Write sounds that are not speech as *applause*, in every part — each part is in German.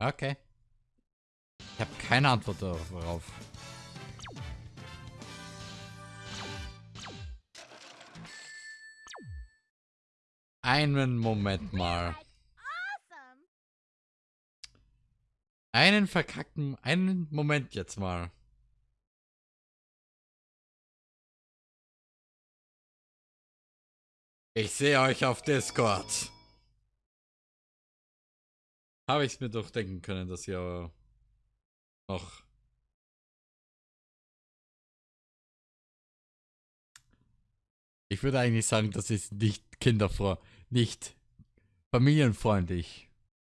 Okay. Ich habe keine Antwort darauf. Einen Moment mal. Einen verkackten, einen Moment jetzt mal. Ich sehe euch auf Discord. Habe ich es mir doch denken können, dass ihr noch Ich würde eigentlich sagen, das ist nicht kinderfreundlich, nicht familienfreundlich.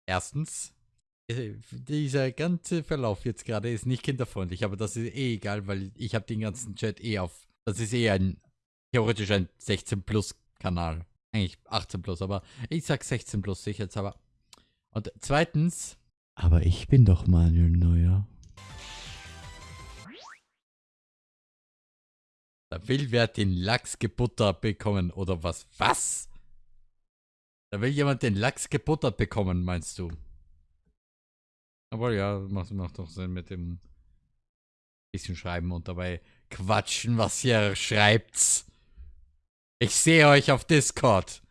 Erstens, äh, dieser ganze Verlauf jetzt gerade ist nicht kinderfreundlich, aber das ist eh egal, weil ich habe den ganzen Chat eh auf. Das ist eh ein theoretisch ein 16 Plus Kanal. Eigentlich 18 Plus, aber ich sag 16 Plus sicherheitshalber. Und zweitens, aber ich bin doch Manuel Neuer. Da will wer den Lachs gebuttert bekommen, oder was? Was? Da will jemand den Lachs gebuttert bekommen, meinst du? Aber ja, macht, macht doch Sinn mit dem bisschen schreiben und dabei quatschen, was ihr schreibt. Ich sehe euch auf Discord.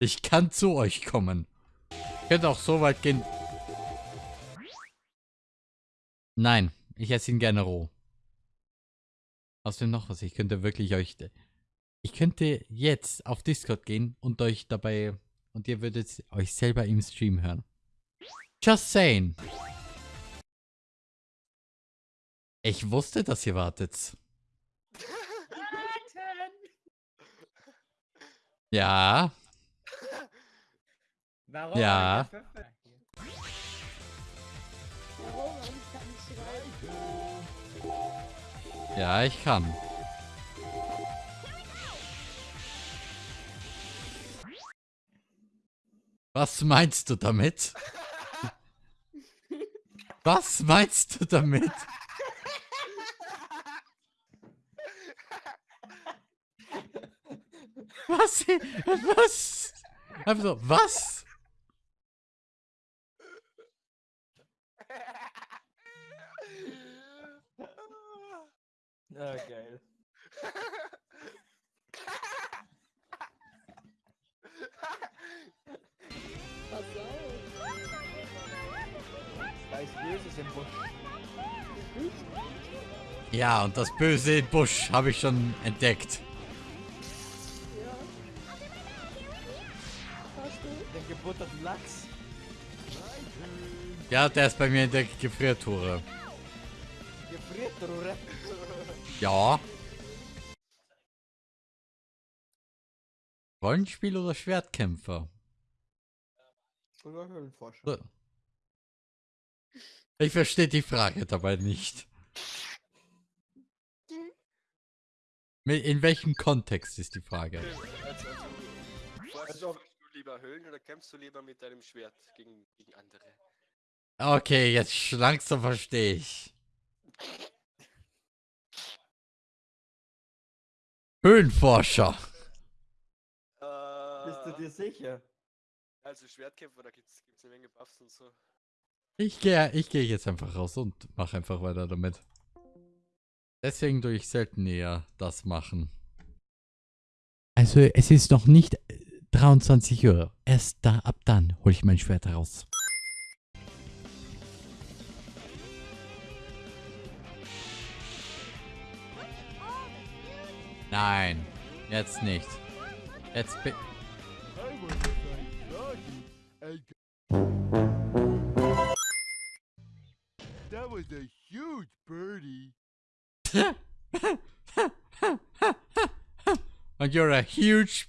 Ich kann zu euch kommen. Ihr könnt auch so weit gehen. Nein, ich esse ihn gerne roh. Außerdem noch was, ich könnte wirklich euch... Ich könnte jetzt auf Discord gehen und euch dabei... Und ihr würdet euch selber im Stream hören. Just saying. Ich wusste, dass ihr wartet. *laughs* Ja. Warum? Ja. Ja, ich kann. Was meinst du damit? Was meinst du damit? Was? Was? Einfach so, was? Ah, geil. Da ist Böses im Busch. Ja, und das böse Busch habe ich schon entdeckt. Den gebutterten Lachs. Ja, der ist bei mir in der Gefriertruhe. Gefriertruhe. Ja. Rollenspiel oder Schwertkämpfer? Oder Höhlenforscher. Ich verstehe die Frage dabei nicht. In welchem Kontext ist die Frage? Also, also, Also- du lieber Höhlen oder kämpfst du lieber mit deinem Schwert gegen, gegen andere? Okay, jetzt langsam verstehe ich. Höhlenforscher. Bist du Äh, dir sicher? also Schwertkämpfer, da gibt's, gibt's eine Menge Buffs und so. Ich gehe ich geh jetzt einfach raus und mache einfach weiter damit. Deswegen tue ich selten eher das machen. Also es ist noch nicht äh, 23 Uhr. Erst da, ab dann hole ich mein Schwert raus. Nein, jetzt nicht. Jetzt bin... That was a huge birdie. And you're a huge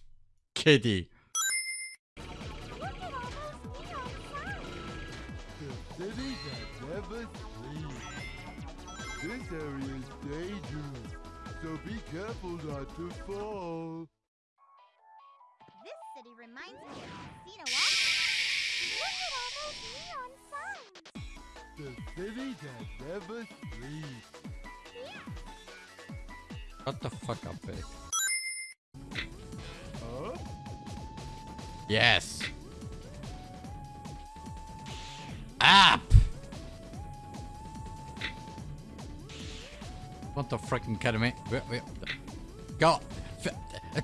kitty. The city that never sleeps. This area is dangerous, so be careful not to fall. This city reminds me of Casino Walker. Look at all those neon signs. The city that never sleeps. Shut the fuck up, ey. Huh? Yes. up! What the freaking kidding me? Go! Uh,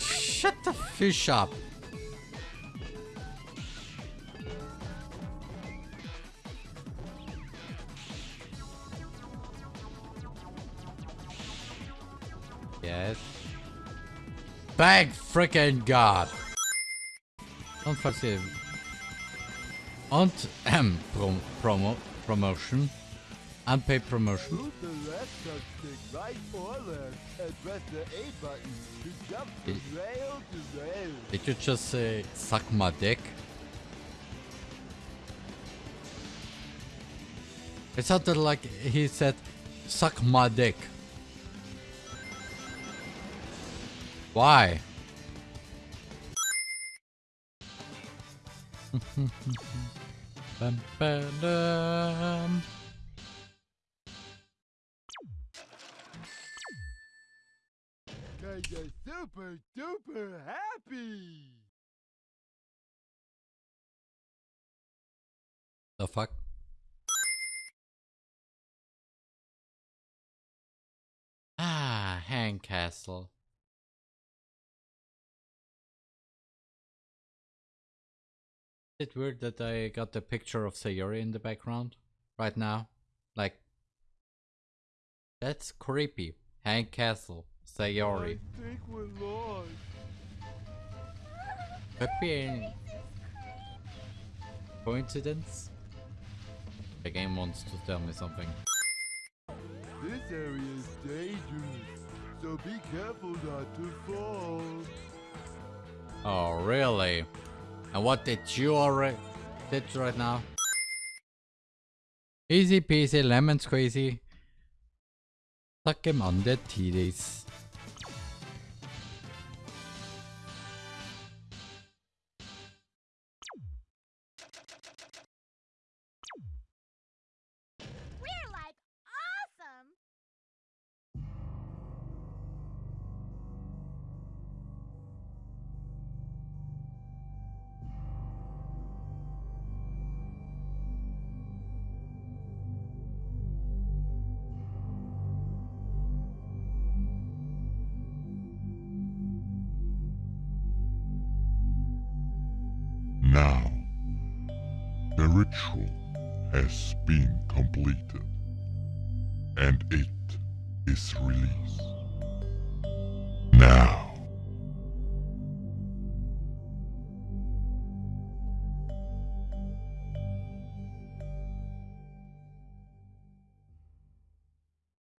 Shut the fish up! Thank freaking God! Und falls ihr... Und, Prom Promo, Promotion. Unpaid Promotion. Right left. Did you just say, suck my dick? It sounded like he said, suck my dick. Why? Bum, ba-dum. Kinda super duper happy. The fuck? Ah, Hang Castle. Is it weird that I got the picture of Sayori in the background right now? Like, that's creepy. Hang Castle, Sayori. I think we're lost. Could be a coincidence. The game wants to tell me something. This area is dangerous, so be careful not to fall. Oh, really? And what did you already did right now? Easy peasy, lemon squeezy. Suck him on the titties. Now, the ritual has been completed, and it is released. Now,